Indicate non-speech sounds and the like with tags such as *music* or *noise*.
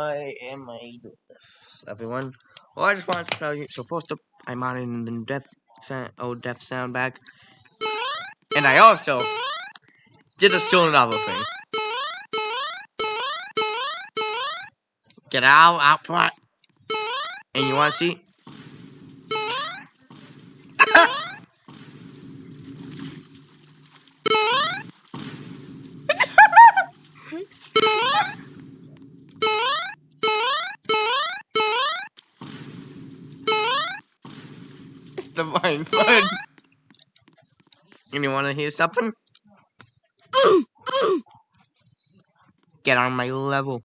Why am I doing this, everyone? Well, I just wanted to tell you. So first up, I'm adding the death sound, oh, death sound back, and I also did a still another thing. Get out, out front. And you want to see? It's divine fun. And you want to hear something? *gasps* *gasps* *gasps* Get on my level.